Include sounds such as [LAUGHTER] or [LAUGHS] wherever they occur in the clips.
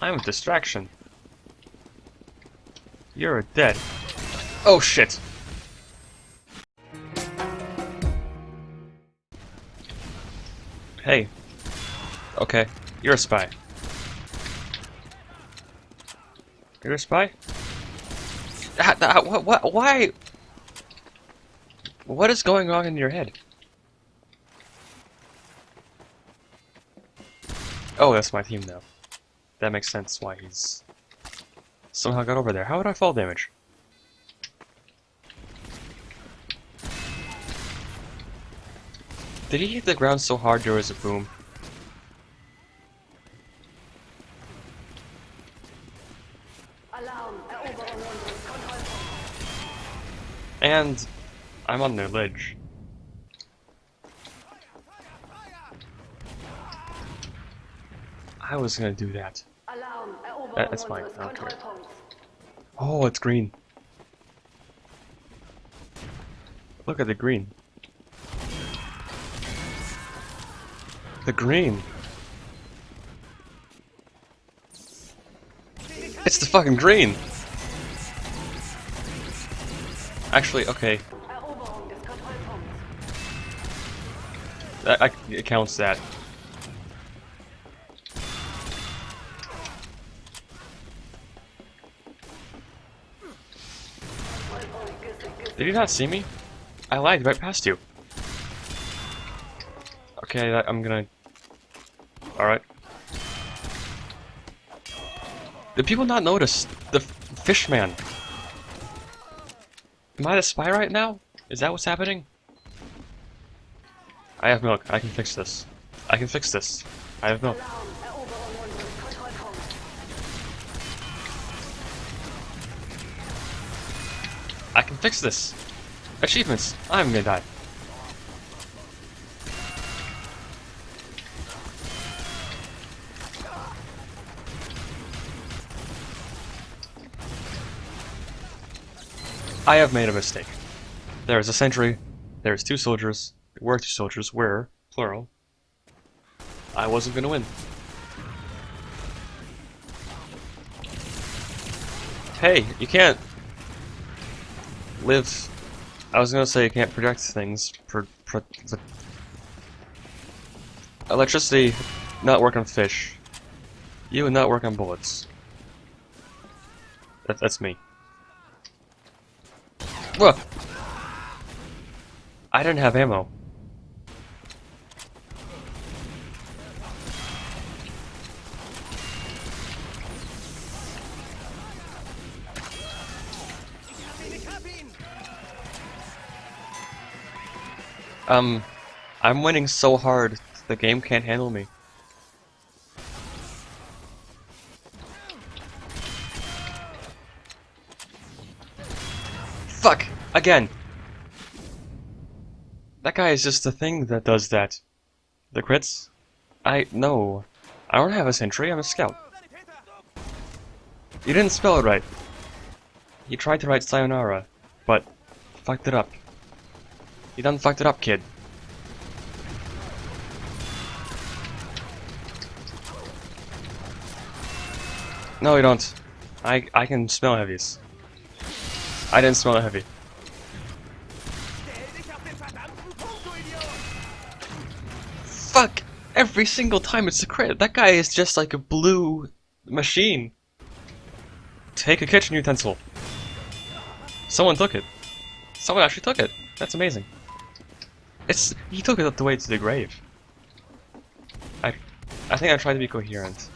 I'm a distraction. You're a dead. Oh shit! Hey. Okay, you're a spy. You're a spy? What, what, why? What is going on in your head? Oh, that's my team now. That makes sense why he's somehow got over there. How would I fall damage? Did he hit the ground so hard there was a boom? Alarm, Eroberung unseres Kontrollpunkts. And I'm on their ledge. I was gonna do that. That- that's fine, I don't care. Oh, it's green. Look at the green. The green. It's the fucking green. Actually, okay, Eroberung des Kontrollpunkts. that, I, it counts that. Did you not see me? I lied right past you. Okay, I'm gonna. Alright. Did people not notice the fish man? Am I the spy right now? Is that what's happening? I have milk. I can fix this. I can fix this. I have milk. I can fix this. Achievements. I'm gonna die. I have made a mistake. There is a sentry. There is two soldiers. There were two soldiers. Were plural. I wasn't gonna win. Hey, you can't live. I was gonna say you can't project things. Pro, pro, electricity not work on fish. You would not work on bullets. That, that's me. Look! I didn't have ammo. Um, I'm winning so hard, the game can't handle me. Fuck! Again! That guy is just the thing that does that. The crits? I- no. I don't have a sentry, I'm a scout. You didn't spell it right. You tried to write sayonara, but fucked it up. You done fucked it up, kid. No, you don't. I I can smell heavies. I didn't smell a heavy. Fuck! Every single time it's a crit. That guy is just like a blue machine. Take a kitchen utensil. Someone took it. Someone actually took it. That's amazing. It's he took it the way to the grave. I I think I tried to be coherent.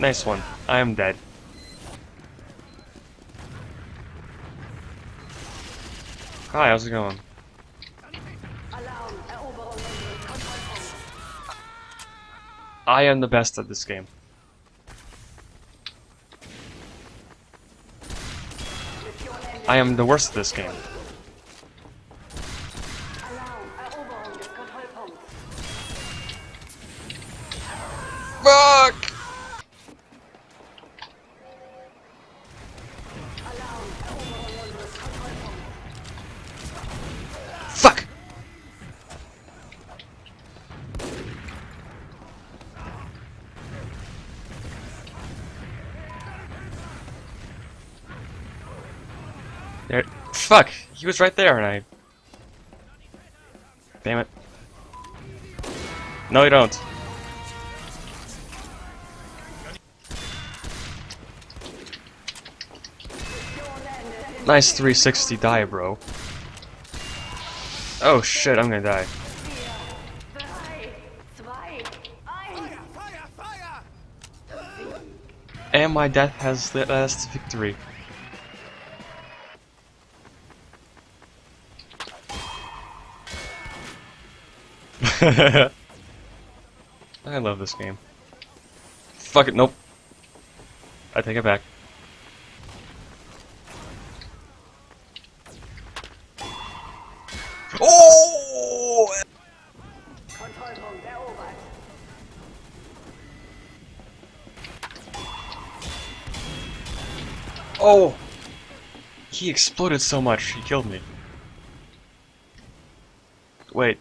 Nice one. I am dead. Hi, how's it going? I am the best at this game. I am the worst at this game. There. Fuck! He was right there, and I. Damn it. No, you don't. Nice 360 die, bro. Oh shit, I'm gonna die. And my death has the last victory. [LAUGHS] I love this game. Fuck it, nope. I take it back. Oh! Oh! He exploded so much, he killed me. Wait,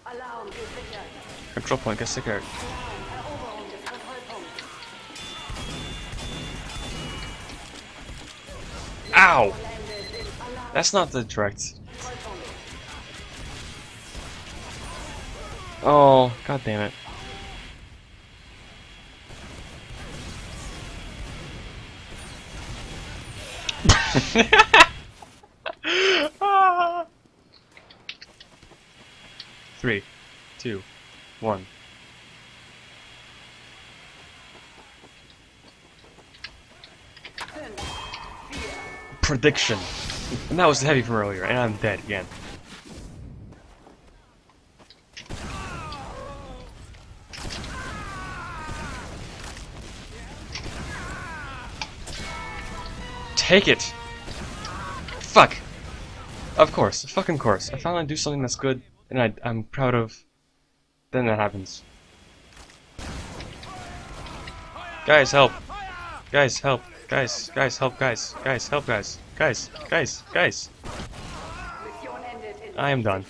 Control point, get des Kontrollpunkts. Ow! That's not the direct. Oh, god damn it. [LAUGHS] Three, two, one. Prediction. And that was heavy from earlier, and I'm dead again. Take it! Fuck! Of course, fucking course. I finally do something that's good, and I, I'm proud of. Then that happens. Guys, help! Guys, help! Guys, guys, help, guys, guys, help, guys, guys, guys, guys. I am done.